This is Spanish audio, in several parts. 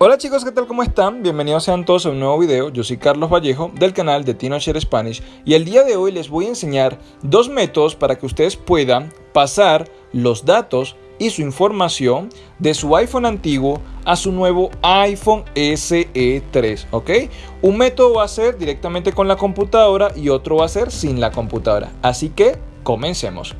Hola chicos, ¿qué tal? ¿Cómo están? Bienvenidos sean todos a un nuevo video. Yo soy Carlos Vallejo del canal de TinoShare Spanish y el día de hoy les voy a enseñar dos métodos para que ustedes puedan pasar los datos y su información de su iPhone antiguo a su nuevo iPhone SE 3, ¿ok? Un método va a ser directamente con la computadora y otro va a ser sin la computadora. Así que comencemos.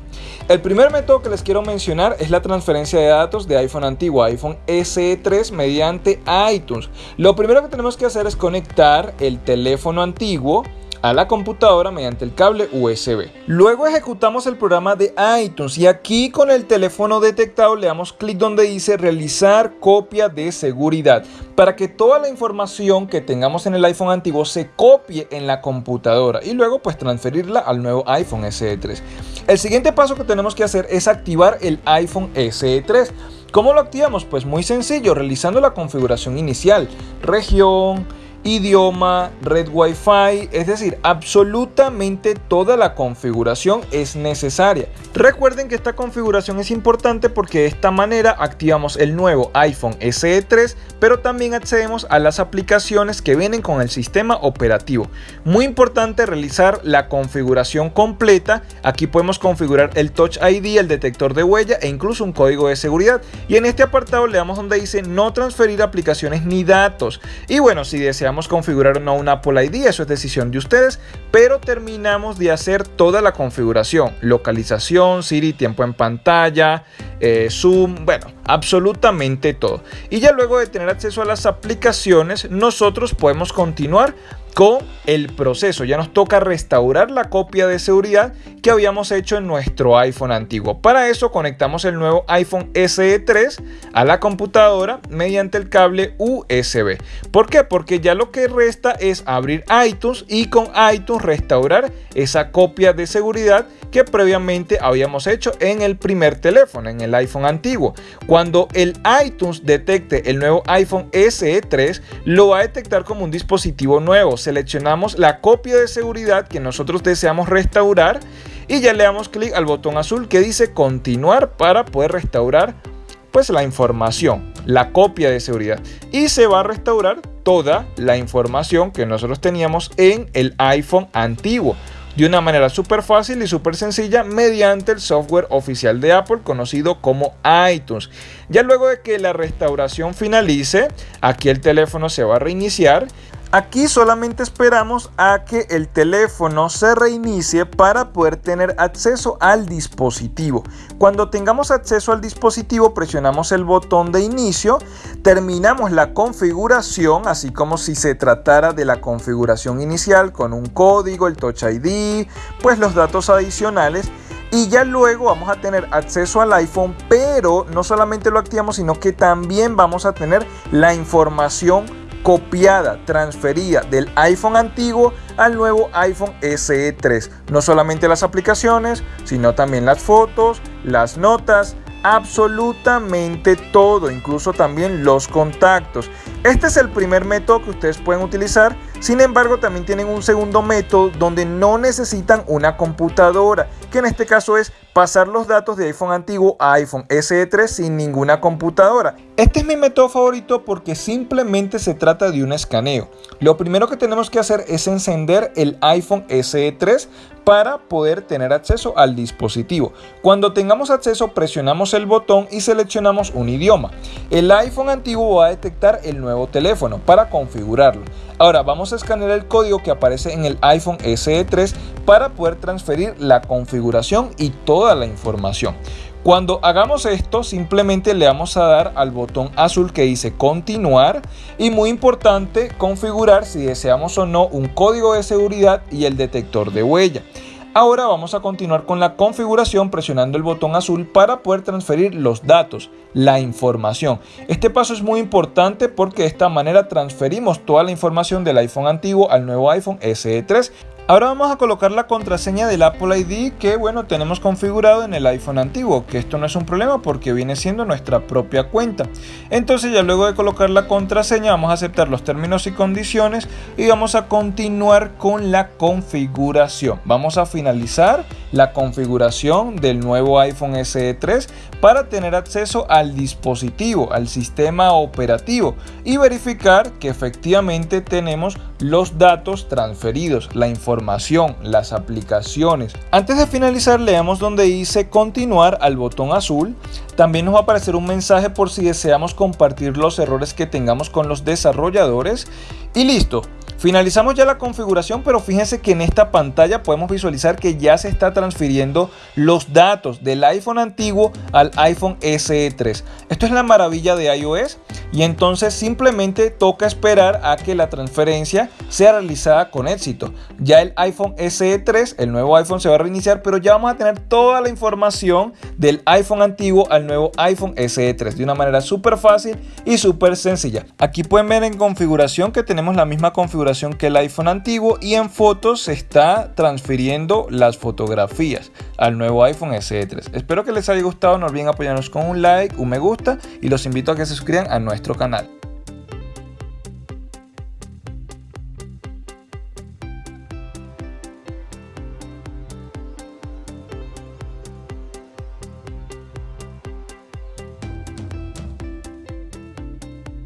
El primer método que les quiero mencionar es la transferencia de datos de iPhone antiguo iPhone SE 3 mediante iTunes. Lo primero que tenemos que hacer es conectar el teléfono antiguo a la computadora mediante el cable USB. Luego ejecutamos el programa de iTunes y aquí con el teléfono detectado le damos clic donde dice realizar copia de seguridad para que toda la información que tengamos en el iPhone antiguo se copie en la computadora y luego pues transferirla al nuevo iPhone SE 3. El siguiente paso que tenemos que hacer es activar el iPhone SE 3. ¿Cómo lo activamos? Pues muy sencillo, realizando la configuración inicial, región, idioma, red Wi-Fi, es decir, absolutamente toda la configuración es necesaria. Recuerden que esta configuración es importante porque de esta manera activamos el nuevo iPhone SE 3, pero también accedemos a las aplicaciones que vienen con el sistema operativo. Muy importante realizar la configuración completa. Aquí podemos configurar el Touch ID, el detector de huella e incluso un código de seguridad. Y en este apartado le damos donde dice no transferir aplicaciones ni datos. Y bueno, si deseamos configurar o no un Apple ID, eso es decisión de ustedes, pero terminamos de hacer toda la configuración, localización, Siri, tiempo en pantalla, eh, Zoom, bueno, absolutamente todo. Y ya luego de tener acceso a las aplicaciones, nosotros podemos continuar con el proceso. Ya nos toca restaurar la copia de seguridad que habíamos hecho en nuestro iPhone antiguo. Para eso conectamos el nuevo iPhone SE 3 a la computadora mediante el cable USB. ¿Por qué? Porque ya lo que resta es abrir iTunes y con iTunes restaurar esa copia de seguridad que previamente habíamos hecho en el primer teléfono, en el iPhone antiguo. Cuando el iTunes detecte el nuevo iPhone SE 3, lo va a detectar como un dispositivo nuevo seleccionamos la copia de seguridad que nosotros deseamos restaurar y ya le damos clic al botón azul que dice continuar para poder restaurar pues la información, la copia de seguridad y se va a restaurar toda la información que nosotros teníamos en el iPhone antiguo de una manera súper fácil y súper sencilla mediante el software oficial de Apple conocido como iTunes. Ya luego de que la restauración finalice, aquí el teléfono se va a reiniciar Aquí solamente esperamos a que el teléfono se reinicie para poder tener acceso al dispositivo. Cuando tengamos acceso al dispositivo presionamos el botón de inicio, terminamos la configuración, así como si se tratara de la configuración inicial con un código, el Touch ID, pues los datos adicionales y ya luego vamos a tener acceso al iPhone, pero no solamente lo activamos, sino que también vamos a tener la información copiada, transferida del iPhone antiguo al nuevo iPhone SE 3. No solamente las aplicaciones, sino también las fotos, las notas, absolutamente todo, incluso también los contactos. Este es el primer método que ustedes pueden utilizar, sin embargo también tienen un segundo método donde no necesitan una computadora, que en este caso es pasar los datos de iPhone antiguo a iPhone SE 3 sin ninguna computadora. Este es mi método favorito porque simplemente se trata de un escaneo. Lo primero que tenemos que hacer es encender el iPhone SE 3 para poder tener acceso al dispositivo. Cuando tengamos acceso presionamos el botón y seleccionamos un idioma. El iPhone antiguo va a detectar el nuevo teléfono para configurarlo. Ahora vamos a escanear el código que aparece en el iPhone SE 3 para poder transferir la configuración y toda la información. Cuando hagamos esto, simplemente le vamos a dar al botón azul que dice continuar y muy importante configurar si deseamos o no un código de seguridad y el detector de huella. Ahora vamos a continuar con la configuración presionando el botón azul para poder transferir los datos, la información. Este paso es muy importante porque de esta manera transferimos toda la información del iPhone antiguo al nuevo iPhone SE 3 Ahora vamos a colocar la contraseña del Apple ID que bueno tenemos configurado en el iPhone antiguo, que esto no es un problema porque viene siendo nuestra propia cuenta. Entonces ya luego de colocar la contraseña vamos a aceptar los términos y condiciones y vamos a continuar con la configuración. Vamos a finalizar la configuración del nuevo iPhone SE 3 para tener acceso al dispositivo, al sistema operativo y verificar que efectivamente tenemos los datos transferidos, la información, las aplicaciones. Antes de finalizar leamos donde dice continuar al botón azul. También nos va a aparecer un mensaje por si deseamos compartir los errores que tengamos con los desarrolladores. Y listo, Finalizamos ya la configuración, pero fíjense que en esta pantalla podemos visualizar que ya se está transfiriendo los datos del iPhone antiguo al iPhone SE 3. Esto es la maravilla de iOS y entonces simplemente toca esperar a que la transferencia sea realizada con éxito. Ya el iPhone SE 3, el nuevo iPhone se va a reiniciar, pero ya vamos a tener toda la información del iPhone antiguo al nuevo iPhone SE 3 de una manera súper fácil y súper sencilla. Aquí pueden ver en configuración que tenemos la misma configuración que el iPhone antiguo y en fotos se está transfiriendo las fotografías al nuevo iPhone SE 3. Espero que les haya gustado, no olviden apoyarnos con un like, un me gusta y los invito a que se suscriban a nuestro canal.